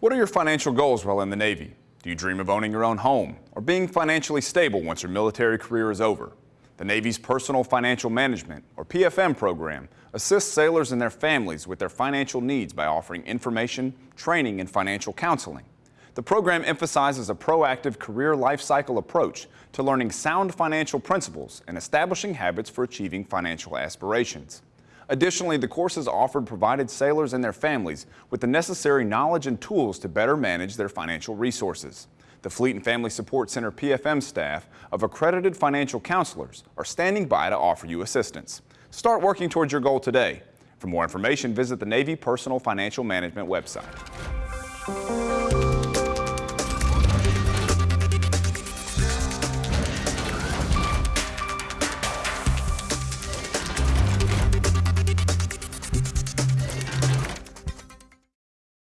What are your financial goals while in the Navy? Do you dream of owning your own home or being financially stable once your military career is over? The Navy's Personal Financial Management, or PFM program, assists sailors and their families with their financial needs by offering information, training, and financial counseling. The program emphasizes a proactive career life cycle approach to learning sound financial principles and establishing habits for achieving financial aspirations. Additionally, the courses offered provided sailors and their families with the necessary knowledge and tools to better manage their financial resources. The Fleet and Family Support Center PFM staff of accredited financial counselors are standing by to offer you assistance. Start working towards your goal today. For more information, visit the Navy Personal Financial Management website.